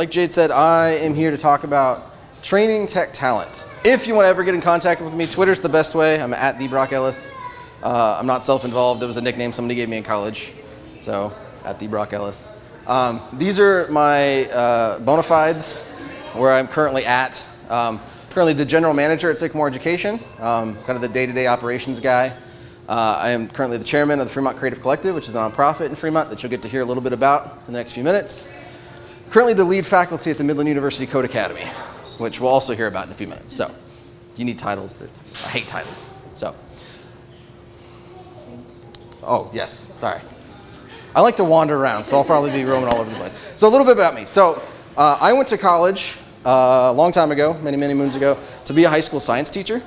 Like Jade said, I am here to talk about training tech talent. If you want to ever get in contact with me, Twitter's the best way. I'm at the Brock Ellis. Uh, I'm not self-involved. It was a nickname somebody gave me in college. So, at the Brock Ellis. Um, these are my uh, bona fides, where I'm currently at. Um, currently the general manager at Sycamore Education, um, kind of the day-to-day -day operations guy. Uh, I am currently the chairman of the Fremont Creative Collective, which is a nonprofit in Fremont that you'll get to hear a little bit about in the next few minutes. Currently the lead faculty at the Midland University Code Academy, which we'll also hear about in a few minutes. So, you need titles? I hate titles. So, oh yes, sorry. I like to wander around, so I'll probably be roaming all over the place. So a little bit about me. So uh, I went to college uh, a long time ago, many, many moons ago, to be a high school science teacher.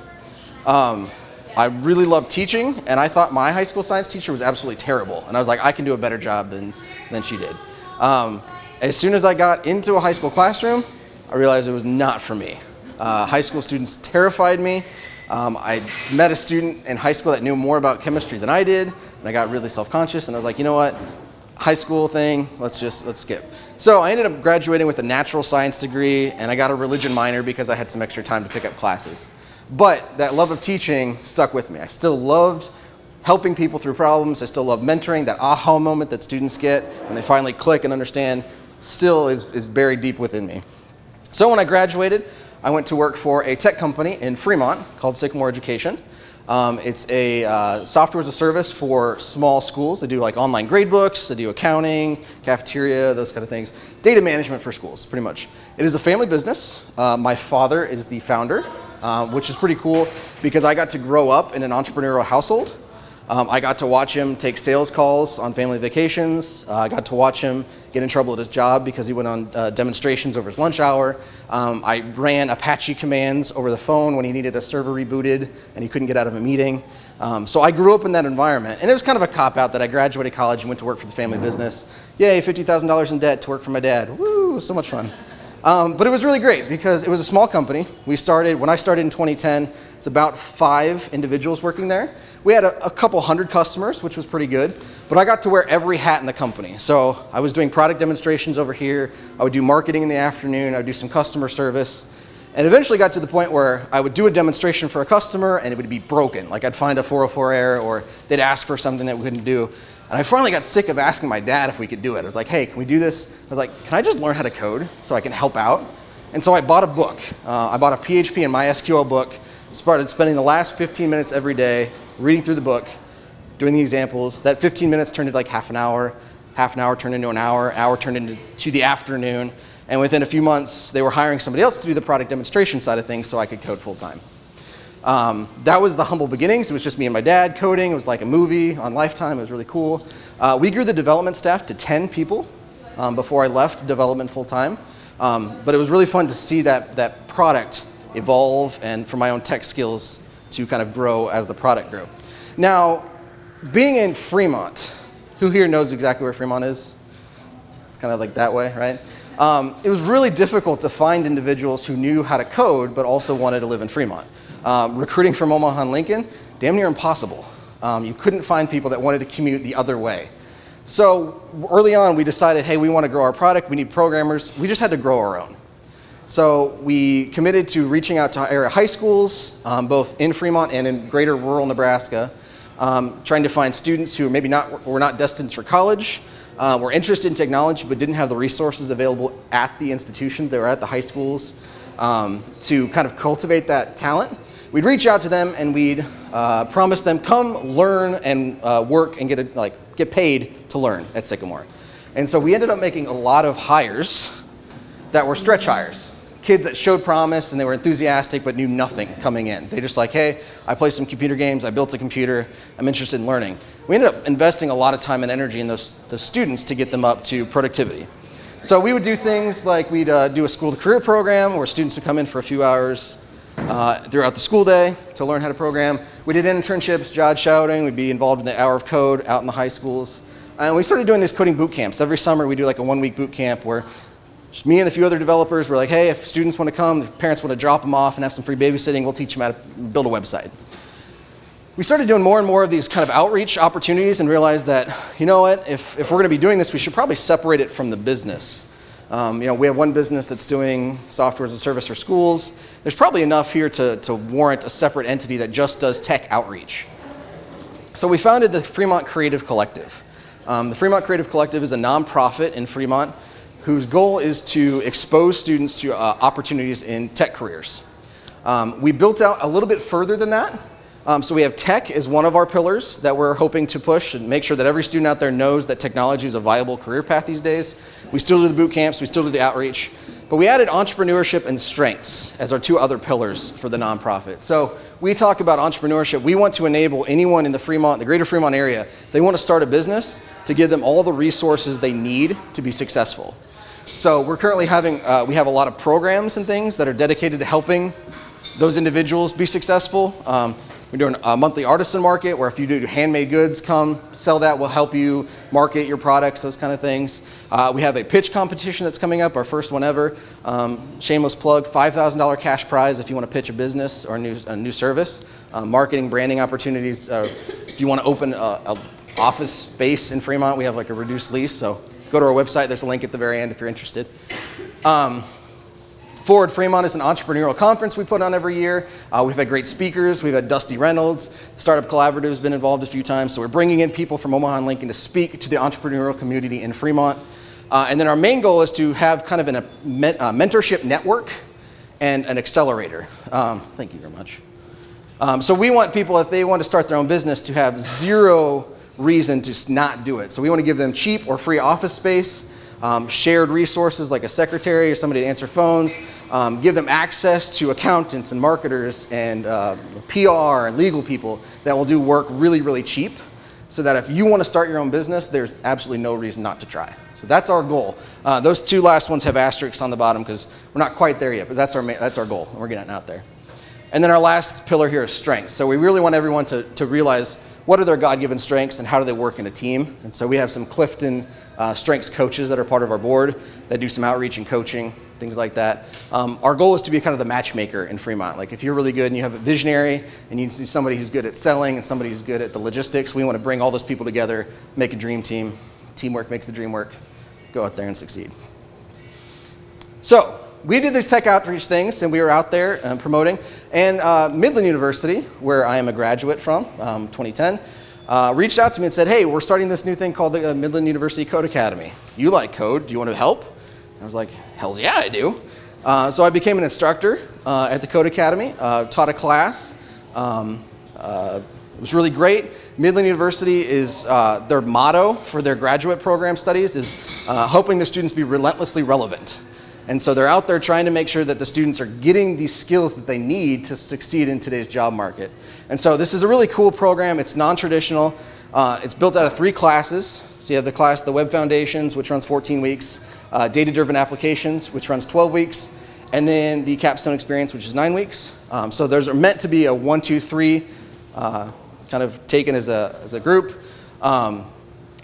Um, I really loved teaching, and I thought my high school science teacher was absolutely terrible. And I was like, I can do a better job than, than she did. Um, as soon as I got into a high school classroom, I realized it was not for me. Uh, high school students terrified me. Um, I met a student in high school that knew more about chemistry than I did, and I got really self-conscious, and I was like, you know what? High school thing, let's just, let's skip. So I ended up graduating with a natural science degree, and I got a religion minor because I had some extra time to pick up classes. But that love of teaching stuck with me. I still loved helping people through problems. I still love mentoring, that aha moment that students get when they finally click and understand still is, is buried deep within me. So when I graduated, I went to work for a tech company in Fremont called Sycamore Education. Um, it's a uh, software as a service for small schools. They do like online gradebooks, they do accounting, cafeteria, those kind of things. Data management for schools, pretty much. It is a family business. Uh, my father is the founder, uh, which is pretty cool because I got to grow up in an entrepreneurial household. Um, I got to watch him take sales calls on family vacations. Uh, I got to watch him get in trouble at his job because he went on uh, demonstrations over his lunch hour. Um, I ran Apache commands over the phone when he needed a server rebooted and he couldn't get out of a meeting. Um, so I grew up in that environment. And it was kind of a cop-out that I graduated college and went to work for the family business. Yay, $50,000 in debt to work for my dad. Woo, so much fun. Um, but it was really great because it was a small company. We started, when I started in 2010, it's about five individuals working there. We had a, a, couple hundred customers, which was pretty good, but I got to wear every hat in the company. So I was doing product demonstrations over here. I would do marketing in the afternoon. I would do some customer service. And eventually got to the point where I would do a demonstration for a customer and it would be broken. Like I'd find a 404 error or they'd ask for something that we couldn't do. And I finally got sick of asking my dad if we could do it. I was like, hey, can we do this? I was like, can I just learn how to code so I can help out? And so I bought a book. Uh, I bought a PHP and MySQL book, started spending the last 15 minutes every day reading through the book, doing the examples. That 15 minutes turned into like half an hour, half an hour turned into an hour, hour turned into to the afternoon. And within a few months, they were hiring somebody else to do the product demonstration side of things so I could code full time. Um, that was the humble beginnings. It was just me and my dad coding. It was like a movie on Lifetime. It was really cool. Uh, we grew the development staff to 10 people um, before I left development full time. Um, but it was really fun to see that, that product evolve and for my own tech skills to kind of grow as the product grew. Now, being in Fremont, who here knows exactly where Fremont is? It's kind of like that way, right? Um, it was really difficult to find individuals who knew how to code but also wanted to live in Fremont. Um, recruiting from Omaha and Lincoln, damn near impossible. Um, you couldn't find people that wanted to commute the other way. So early on, we decided, hey, we want to grow our product. We need programmers. We just had to grow our own. So we committed to reaching out to area high schools, um, both in Fremont and in greater rural Nebraska, um, trying to find students who maybe not, were not destined for college, uh, were interested in technology but didn't have the resources available at the institutions, they were at the high schools, um, to kind of cultivate that talent. We'd reach out to them and we'd uh, promise them, come learn and uh, work and get, a, like, get paid to learn at Sycamore. And so we ended up making a lot of hires that were stretch hires kids that showed promise and they were enthusiastic but knew nothing coming in. They just like, hey, I play some computer games, I built a computer, I'm interested in learning. We ended up investing a lot of time and energy in those, those students to get them up to productivity. So we would do things like we'd uh, do a school to career program where students would come in for a few hours uh, throughout the school day to learn how to program. We did internships, job shadowing, we'd be involved in the hour of code out in the high schools. And we started doing these coding boot camps. Every summer we do like a one week boot camp where just me and a few other developers were like, hey, if students want to come, parents want to drop them off and have some free babysitting, we'll teach them how to build a website. We started doing more and more of these kind of outreach opportunities and realized that, you know what, if, if we're going to be doing this, we should probably separate it from the business. Um, you know, we have one business that's doing software as a service for schools. There's probably enough here to, to warrant a separate entity that just does tech outreach. So we founded the Fremont Creative Collective. Um, the Fremont Creative Collective is a nonprofit in Fremont whose goal is to expose students to uh, opportunities in tech careers. Um, we built out a little bit further than that. Um, so we have tech as one of our pillars that we're hoping to push and make sure that every student out there knows that technology is a viable career path these days. We still do the boot camps, we still do the outreach, but we added entrepreneurship and strengths as our two other pillars for the nonprofit. So we talk about entrepreneurship. We want to enable anyone in the Fremont, the greater Fremont area, they want to start a business to give them all the resources they need to be successful. So we're currently having, uh, we have a lot of programs and things that are dedicated to helping those individuals be successful. Um, we're doing a monthly artisan market where if you do handmade goods, come sell that. We'll help you market your products, those kind of things. Uh, we have a pitch competition that's coming up, our first one ever. Um, shameless plug, $5,000 cash prize if you want to pitch a business or a new, a new service. Uh, marketing, branding opportunities. Uh, if you want to open a office space in Fremont, we have like a reduced lease. So go to our website. There's a link at the very end if you're interested. Um, Forward Fremont is an entrepreneurial conference we put on every year. Uh, we've had great speakers. We've had Dusty Reynolds. Startup Collaborative has been involved a few times. So we're bringing in people from Omaha and Lincoln to speak to the entrepreneurial community in Fremont. Uh, and then our main goal is to have kind of an, a, a mentorship network and an accelerator. Um, thank you very much. Um, so we want people, if they want to start their own business, to have zero reason to not do it. So we want to give them cheap or free office space um, shared resources like a secretary or somebody to answer phones, um, give them access to accountants and marketers and uh, PR and legal people that will do work really, really cheap so that if you want to start your own business, there's absolutely no reason not to try. So that's our goal. Uh, those two last ones have asterisks on the bottom because we're not quite there yet, but that's our, that's our goal, and we're getting out there. And then our last pillar here is strengths. So we really want everyone to, to realize what are their God-given strengths and how do they work in a team. And so we have some Clifton uh, strengths coaches that are part of our board that do some outreach and coaching, things like that. Um, our goal is to be kind of the matchmaker in Fremont. Like if you're really good and you have a visionary and you see somebody who's good at selling and somebody who's good at the logistics, we want to bring all those people together, make a dream team. Teamwork makes the dream work. Go out there and succeed. So we did these tech outreach things and we were out there uh, promoting. And uh, Midland University, where I am a graduate from, um, 2010, uh, reached out to me and said, hey, we're starting this new thing called the uh, Midland University Code Academy. You like code, do you want to help? I was like, hells yeah, I do. Uh, so I became an instructor uh, at the Code Academy, taught a class. Um, it was really great. Midland University is, their motto for their graduate program studies is hoping the students be relentlessly relevant. And so they're out there trying to make sure that the students are getting these skills that they need to succeed in today's job market. And so this is a really cool program. It's non-traditional. Uh, it's built out of three classes. So you have the class, the Web Foundations, which runs 14 weeks, uh, Data-Driven Applications, which runs 12 weeks, and then the Capstone Experience, which is nine weeks. Um, so those are meant to be a one, two, three, uh, kind of taken as a, as a group. Um,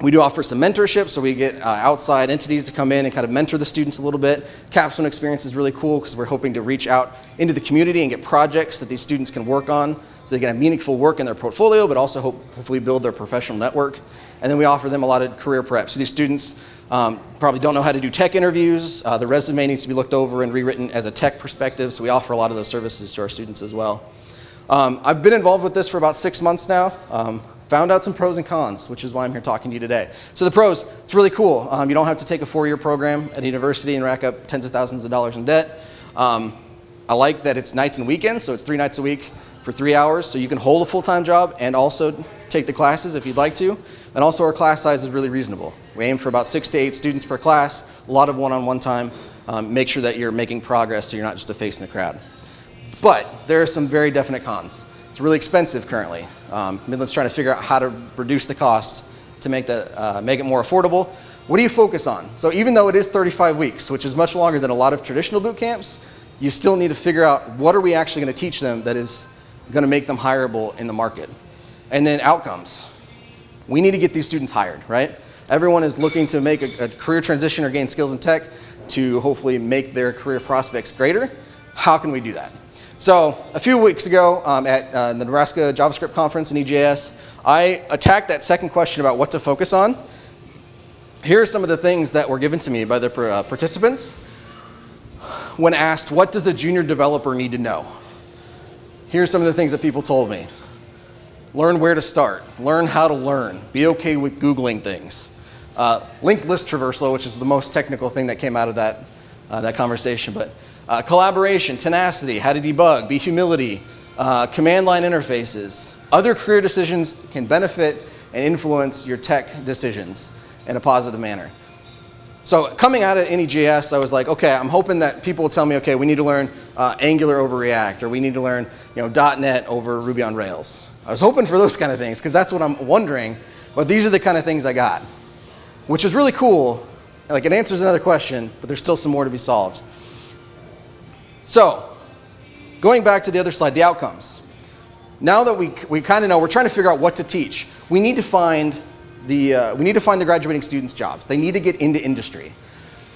we do offer some mentorship, so we get uh, outside entities to come in and kind of mentor the students a little bit. Capstone experience is really cool because we're hoping to reach out into the community and get projects that these students can work on so they can have meaningful work in their portfolio, but also hope, hopefully build their professional network. And then we offer them a lot of career prep. So these students um, probably don't know how to do tech interviews. Uh, the resume needs to be looked over and rewritten as a tech perspective, so we offer a lot of those services to our students as well. Um, I've been involved with this for about six months now. Um, found out some pros and cons, which is why I'm here talking to you today. So the pros, it's really cool. Um, you don't have to take a four-year program at a university and rack up tens of thousands of dollars in debt. Um, I like that it's nights and weekends, so it's three nights a week for three hours, so you can hold a full-time job and also take the classes if you'd like to. And also our class size is really reasonable. We aim for about six to eight students per class, a lot of one-on-one -on -one time. Um, make sure that you're making progress so you're not just a face in the crowd. But there are some very definite cons. It's really expensive currently. Um, Midland's trying to figure out how to reduce the cost to make, the, uh, make it more affordable. What do you focus on? So even though it is 35 weeks, which is much longer than a lot of traditional boot camps, you still need to figure out what are we actually going to teach them that is going to make them hireable in the market. And then outcomes. We need to get these students hired, right? Everyone is looking to make a, a career transition or gain skills in tech to hopefully make their career prospects greater. How can we do that? So a few weeks ago um, at uh, the Nebraska JavaScript conference NEJS, I attacked that second question about what to focus on here are some of the things that were given to me by the uh, participants when asked, what does a junior developer need to know? Here's some of the things that people told me. Learn where to start. Learn how to learn. Be okay with Googling things. Uh, linked list traversal, which is the most technical thing that came out of that, uh, that conversation. But uh, collaboration, tenacity, how to debug, be humility, uh, command line interfaces. Other career decisions can benefit and influence your tech decisions in a positive manner. So coming out of NEJS, I was like, okay, I'm hoping that people will tell me, okay, we need to learn uh, Angular over React, or we need to learn you know, .NET over Ruby on Rails. I was hoping for those kind of things, because that's what I'm wondering, but these are the kind of things I got, which is really cool. Like, it answers another question, but there's still some more to be solved. So, going back to the other slide, the outcomes. Now that we, we kind of know, we're trying to figure out what to teach. We need to find the, uh, we need to find the graduating students jobs. They need to get into industry.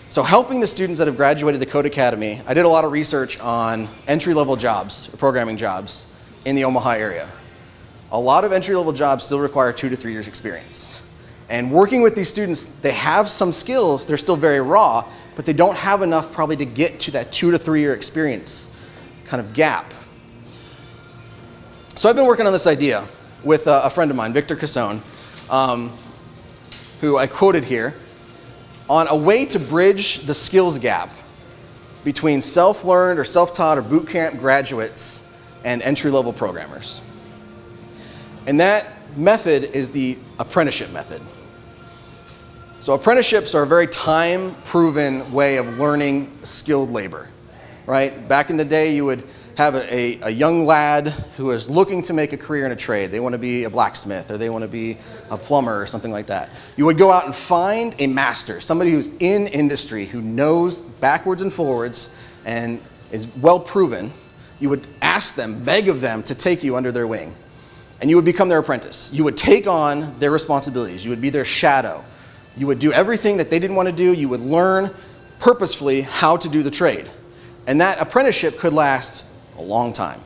So helping the students that have graduated the Code Academy, I did a lot of research on entry-level jobs, programming jobs in the Omaha area. A lot of entry-level jobs still require two to three years experience. And working with these students, they have some skills, they're still very raw, but they don't have enough probably to get to that two to three year experience kind of gap. So I've been working on this idea with a, friend of mine, Victor Casone, um, who I quoted here, on a way to bridge the skills gap between self-learned or self-taught or bootcamp graduates and entry-level programmers. And that method is the apprenticeship method. So apprenticeships are a very time-proven way of learning skilled labor, right? Back in the day, you would have a, a, a, young lad who is looking to make a career in a trade. They want to be a blacksmith or they want to be a plumber or something like that. You would go out and find a master, somebody who's in industry, who knows backwards and forwards and is well proven. You would ask them, beg of them to take you under their wing. And you would become their apprentice. You would take on their responsibilities. You would be their shadow. You would do everything that they didn't want to do. You would learn purposefully how to do the trade. And that apprenticeship could last a long time.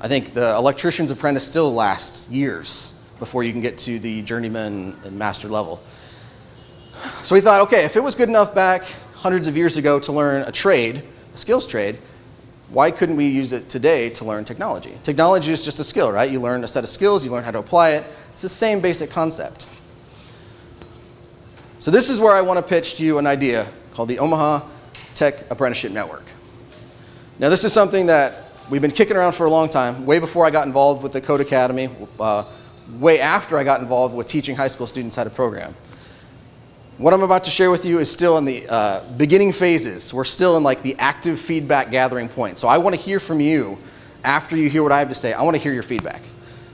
I think the electrician's apprentice still lasts years before you can get to the journeyman and master level. So we thought, okay, if it was good enough back hundreds of years ago to learn a trade, a skills trade, why couldn't we use it today to learn technology? Technology is just a skill, right? You learn a set of skills, you learn how to apply it. It's the same basic concept. So this is where I want to pitch to you an idea called the Omaha Tech Apprenticeship Network. Now this is something that we've been kicking around for a long time, way before I got involved with the Code Academy, uh, way after I got involved with teaching high school students how to program. What I'm about to share with you is still in the uh, beginning phases. We're still in like the active feedback gathering point. So I want to hear from you after you hear what I have to say. I want to hear your feedback.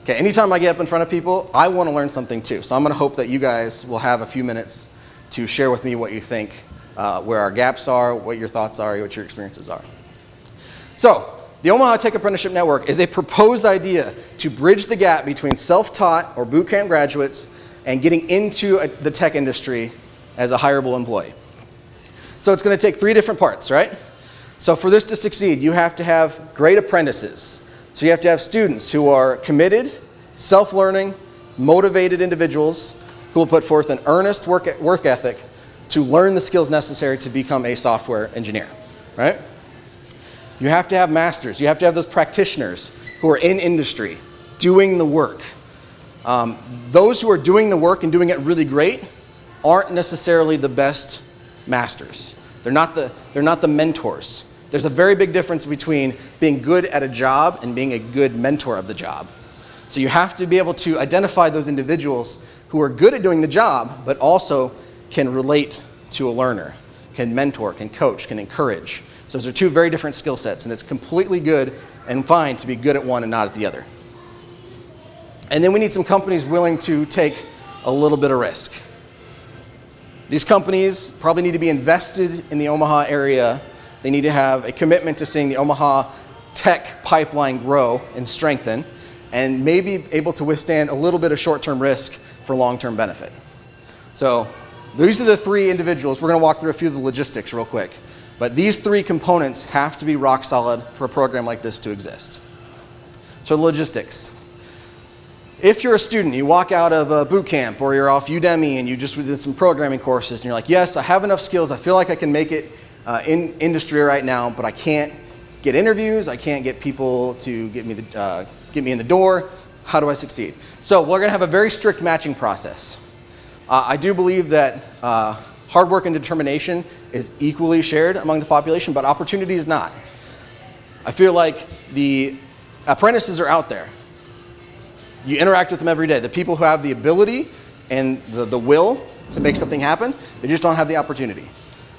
Okay, anytime I get up in front of people, I want to learn something too. So I'm going to hope that you guys will have a few minutes to share with me what you think, uh, where our gaps are, what your thoughts are, what your experiences are. So, the Omaha Tech Apprenticeship Network is a proposed idea to bridge the gap between self-taught or bootcamp graduates and getting into a, the tech industry as a hireable employee. So it's going to take three different parts, right? So for this to succeed, you have to have great apprentices. So you have to have students who are committed, self-learning, motivated individuals who will put forth an earnest work, work ethic to learn the skills necessary to become a software engineer, right? You have to have masters. You have to have those practitioners who are in industry doing the work. Um, those who are doing the work and doing it really great aren't necessarily the best masters. They're not the, they're not the mentors. There's a very big difference between being good at a job and being a good mentor of the job. So you have to be able to identify those individuals who are good at doing the job, but also can relate to a learner, can mentor, can coach, can encourage. So those are two very different skill sets, and it's completely good and fine to be good at one and not at the other. And then we need some companies willing to take a little bit of risk. These companies probably need to be invested in the Omaha area. They need to have a commitment to seeing the Omaha tech pipeline grow and strengthen, and maybe able to withstand a little bit of short-term risk for long-term benefit. So these are the three individuals. We're going to walk through a few of the logistics real quick. But these three components have to be rock solid for a program like this to exist. So logistics. If you're a student, you walk out of a boot camp or you're off Udemy and you just did some programming courses and you're like, yes, I have enough skills. I feel like I can make it uh, in industry right now, but I can't get interviews. I can't get people to get me, the, uh, get me in the door. How do I succeed? So we're going to have a very strict matching process. Uh, I do believe that uh, hard work and determination is equally shared among the population, but opportunity is not. I feel like the apprentices are out there you interact with them every day. The people who have the ability and the, the will to make something happen, they just don't have the opportunity.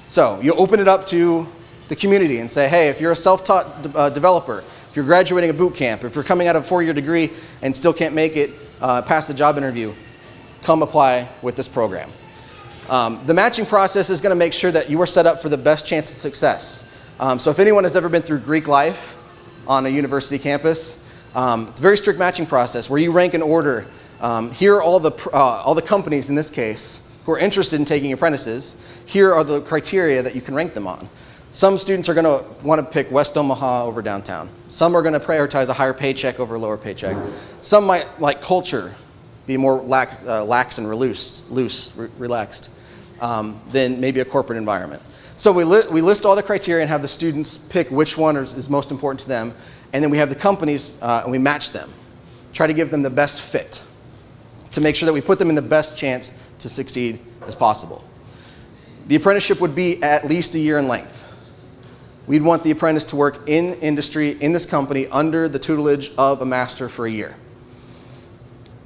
So you open it up to the community and say, hey, if you're a self-taught de uh, developer, if you're graduating a boot camp, if you're coming out of a four-year degree and still can't make it uh, past the job interview, come apply with this program. Um, the matching process is going to make sure that you are set up for the best chance of success. Um, so if anyone has ever been through Greek life on a university campus, um, it's a very strict matching process where you rank an order. Um, here are all the, uh, all the companies in this case who are interested in taking apprentices. Here are the criteria that you can rank them on. Some students are going to want to pick West Omaha over downtown. Some are going to prioritize a higher paycheck over a lower paycheck. Some might like culture, be more lax, uh, lax and loose, loose re relaxed um, than maybe a corporate environment. So we, li we list all the criteria and have the students pick which one is, is most important to them. And then we have the companies uh, and we match them. Try to give them the best fit to make sure that we put them in the best chance to succeed as possible. The apprenticeship would be at least a year in length. We'd want the apprentice to work in industry, in this company, under the tutelage of a master for a year.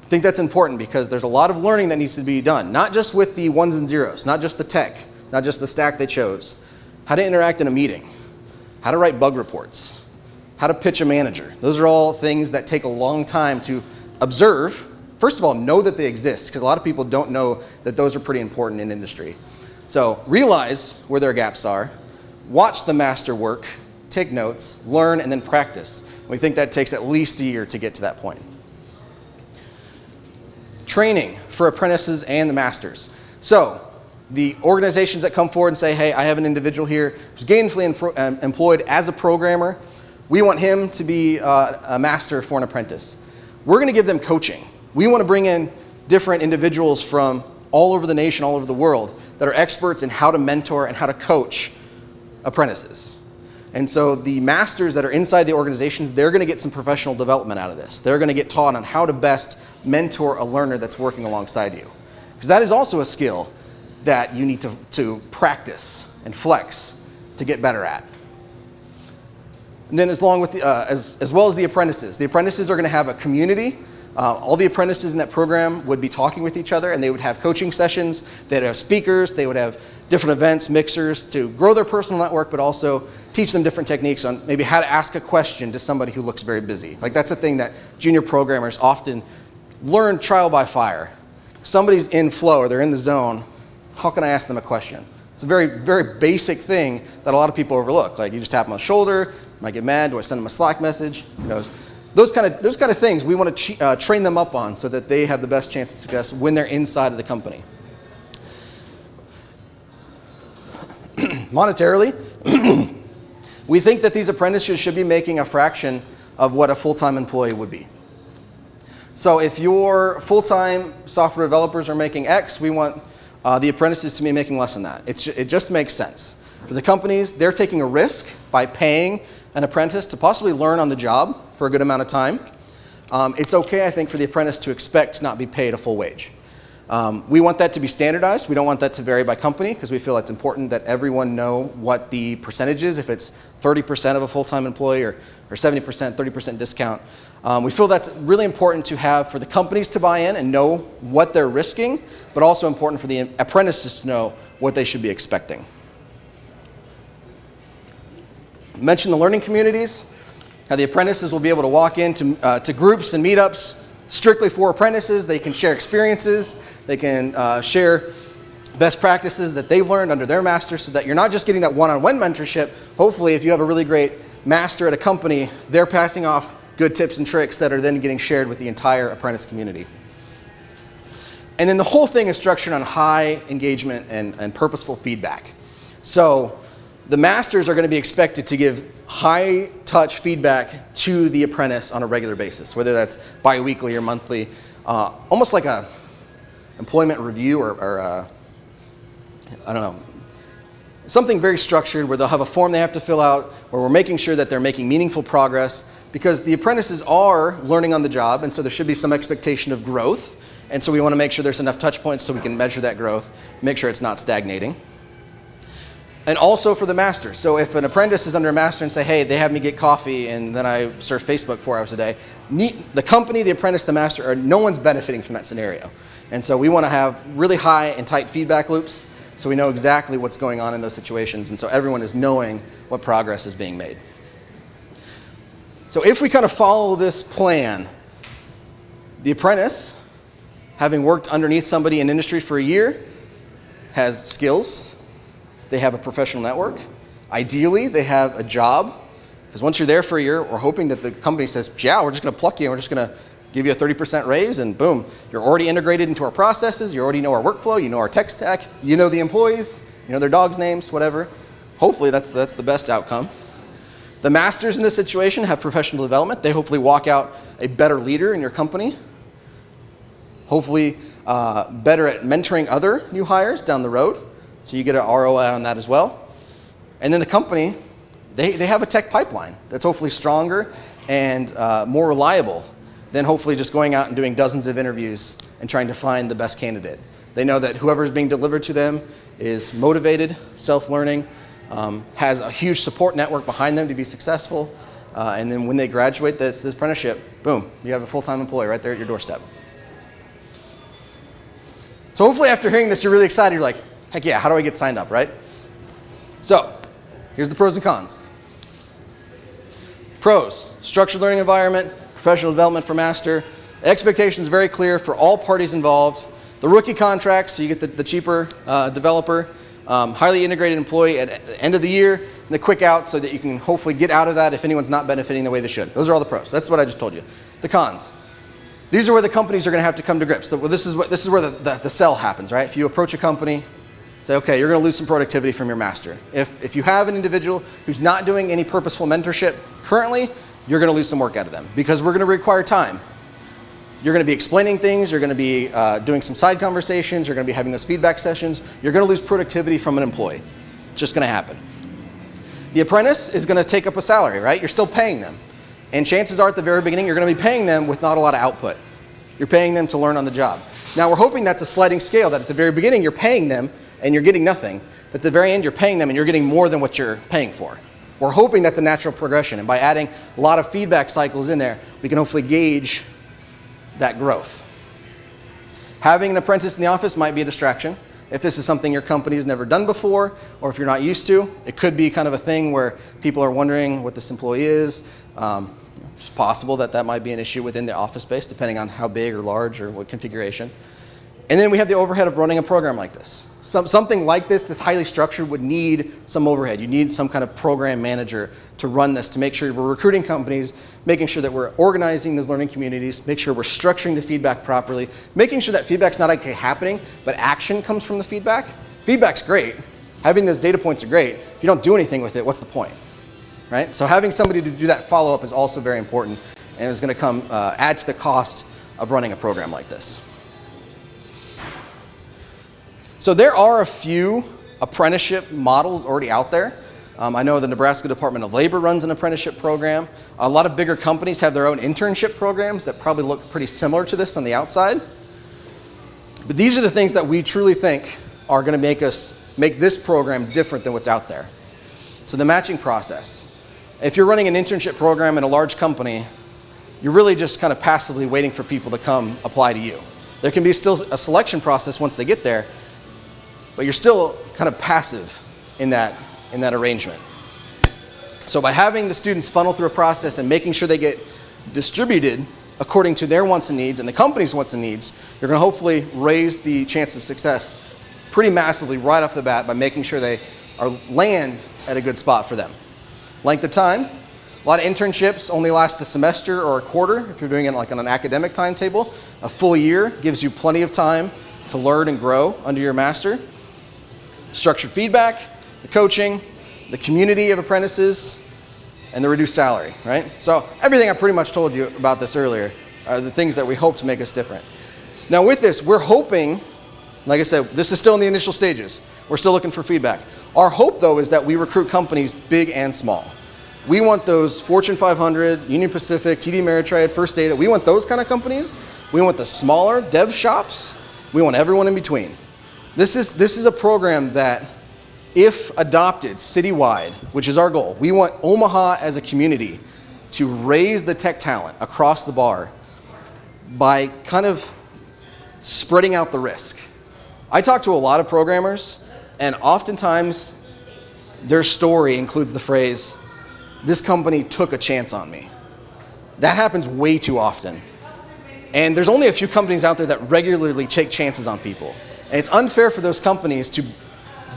I think that's important because there's a lot of learning that needs to be done, not just with the ones and zeros, not just the tech, not just the stack they chose, how to interact in a meeting, how to write bug reports, how to pitch a manager. Those are all things that take a long time to observe. First of all, know that they exist, because a lot of people don't know that those are pretty important in industry. So realize where their gaps are, watch the master work, take notes, learn, and then practice. We think that takes at least a year to get to that point. Training for apprentices and the masters. So the organizations that come forward and say, hey, I have an individual here who's gainfully employed as a programmer, we want him to be uh, a master for an apprentice. We're going to give them coaching. We want to bring in different individuals from all over the nation, all over the world, that are experts in how to mentor and how to coach apprentices. And so the masters that are inside the organizations, they're going to get some professional development out of this. They're going to get taught on how to best mentor a learner that's working alongside you. Because that is also a skill that you need to, to practice and flex to get better at. And then as, long with the, uh, as, as well as the apprentices. The apprentices are going to have a community. Uh, all the apprentices in that program would be talking with each other and they would have coaching sessions, they'd have speakers, they would have different events, mixers to grow their personal network, but also teach them different techniques on maybe how to ask a question to somebody who looks very busy. Like that's a thing that junior programmers often learn trial by fire. Somebody's in flow or they're in the zone, how can I ask them a question? It's a very, very basic thing that a lot of people overlook. Like you just tap them on the shoulder, might get mad, do I send them a Slack message? Who knows? Those kind of, those kind of things we want to uh, train them up on so that they have the best chance of success when they're inside of the company. Monetarily, we think that these apprentices should be making a fraction of what a full-time employee would be. So if your full-time software developers are making X, we want uh, the apprentices to me making less than that. It's, it just makes sense. For the companies, they're taking a risk by paying an apprentice to possibly learn on the job for a good amount of time. Um, it's okay, I think, for the apprentice to expect to not be paid a full wage. Um, we want that to be standardized. We don't want that to vary by company because we feel it's important that everyone know what the percentage is, if it's 30% of a full-time employee or, or 70%, 30% discount. Um, we feel that's really important to have for the companies to buy in and know what they're risking, but also important for the apprentices to know what they should be expecting. I mentioned the learning communities, how the apprentices will be able to walk into uh, to groups and meetups strictly for apprentices. They can share experiences, they can uh, share best practices that they've learned under their master so that you're not just getting that one-on-one -on -one mentorship. Hopefully, if you have a really great master at a company, they're passing off good tips and tricks that are then getting shared with the entire apprentice community. And then the whole thing is structured on high engagement and, and purposeful feedback. So the masters are going to be expected to give high touch feedback to the apprentice on a regular basis, whether that's biweekly or monthly, uh, almost like a employment review or, or uh, I don't know, something very structured where they'll have a form they have to fill out, where we're making sure that they're making meaningful progress because the apprentices are learning on the job, and so there should be some expectation of growth. And so we want to make sure there's enough touch points so we can measure that growth, make sure it's not stagnating. And also for the master. So if an apprentice is under a master and say, hey, they have me get coffee and then I surf Facebook four hours a day, the company, the apprentice, the master, are, no one's benefiting from that scenario. And so we want to have really high and tight feedback loops so we know exactly what's going on in those situations. And so everyone is knowing what progress is being made. So if we kind of follow this plan, the apprentice, having worked underneath somebody in industry for a year, has skills, they have a professional network. Ideally, they have a job, because once you're there for a year, we're hoping that the company says, yeah, we're just going to pluck you and we're just going to give you a 30% raise, and boom, you're already integrated into our processes, you already know our workflow, you know our tech stack, you know the employees, you know their dogs' names, whatever. Hopefully, that's, that's the best outcome. The masters in this situation have professional development. They hopefully walk out a better leader in your company. Hopefully, uh, better at mentoring other new hires down the road. So you get an ROI on that as well. And then the company, they, they have a tech pipeline that's hopefully stronger and uh, more reliable than hopefully just going out and doing dozens of interviews and trying to find the best candidate. They know that whoever is being delivered to them is motivated, self-learning, um, has a huge support network behind them to be successful. Uh, and then when they graduate this, this apprenticeship, boom, you have a full-time employee right there at your doorstep. So hopefully after hearing this, you're really excited. You're like, Heck yeah, how do I get signed up, right? So, here's the pros and cons. Pros, structured learning environment, professional development for master. expectations very clear for all parties involved. The rookie contracts, so you get the, the cheaper uh, developer. Um, highly integrated employee at the end of the year, and the quick out so that you can hopefully get out of that if anyone's not benefiting the way they should. Those are all the pros. That's what I just told you. The cons. These are where the companies are going to have to come to grips. Well, this is, what, this is where the, the, the sell happens, right? If you approach a company, Say, okay, you're going to lose some productivity from your master. If, if you have an individual who's not doing any purposeful mentorship currently, you're going to lose some work out of them because we're going to require time. You're going to be explaining things, you're going to be uh, doing some side conversations, you're going to be having those feedback sessions. You're going to lose productivity from an employee. It's just going to happen. The apprentice is going to take up a salary, right? You're still paying them. And chances are at the very beginning, you're going to be paying them with not a lot of output. You're paying them to learn on the job. Now, we're hoping that's a sliding scale, that at the very beginning, you're paying them and you're getting nothing. But at the very end, you're paying them and you're getting more than what you're paying for. We're hoping that's a natural progression. And by adding a lot of feedback cycles in there, we can hopefully gauge that growth. Having an apprentice in the office might be a distraction. If this is something your company has never done before, or if you're not used to, it could be kind of a thing where people are wondering what this employee is. Um, it's possible that that might be an issue within the office space, depending on how big or large or what configuration. And then we have the overhead of running a program like this. Some, something like this, this highly structured, would need some overhead. You need some kind of program manager to run this, to make sure we're recruiting companies, making sure that we're organizing those learning communities, make sure we're structuring the feedback properly, making sure that feedback's not actually happening, but action comes from the feedback. Feedback's great. Having those data points are great. If you don't do anything with it, what's the point? Right? So having somebody to do that follow-up is also very important and is going to come uh, add to the cost of running a program like this. So there are a few apprenticeship models already out there. Um, I know the Nebraska Department of Labor runs an apprenticeship program. A lot of bigger companies have their own internship programs that probably look pretty similar to this on the outside. But these are the things that we truly think are going to make us make this program different than what's out there. So the matching process. If you're running an internship program in a large company, you're really just kind of passively waiting for people to come apply to you. There can be still a selection process once they get there, but you're still kind of passive in that, in that arrangement. So by having the students funnel through a process and making sure they get distributed according to their wants and needs and the company's wants and needs, you're going to hopefully raise the chance of success pretty massively right off the bat by making sure they are land at a good spot for them. Length of time, a lot of internships only last a semester or a quarter if you're doing it like on an academic timetable. A full year gives you plenty of time to learn and grow under your master structured feedback, the coaching, the community of apprentices, and the reduced salary, right? So everything I pretty much told you about this earlier are the things that we hope to make us different. Now with this, we're hoping, like I said, this is still in the initial stages. We're still looking for feedback. Our hope though is that we recruit companies big and small. We want those Fortune 500, Union Pacific, TD Ameritrade, First Data, we want those kind of companies. We want the smaller dev shops. We want everyone in between. This is, this is a program that if adopted citywide, which is our goal, we want Omaha as a community to raise the tech talent across the bar by kind of spreading out the risk. I talk to a lot of programmers, and oftentimes their story includes the phrase, this company took a chance on me. That happens way too often. And there's only a few companies out there that regularly take chances on people. And it's unfair for those companies to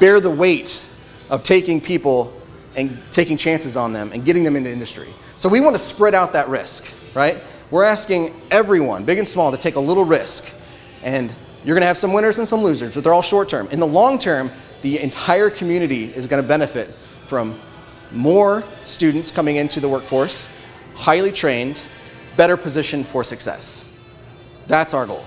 bear the weight of taking people and taking chances on them and getting them into industry. So we want to spread out that risk, right? We're asking everyone, big and small, to take a little risk. And you're going to have some winners and some losers, but they're all short term. In the long term, the entire community is going to benefit from more students coming into the workforce, highly trained, better positioned for success. That's our goal.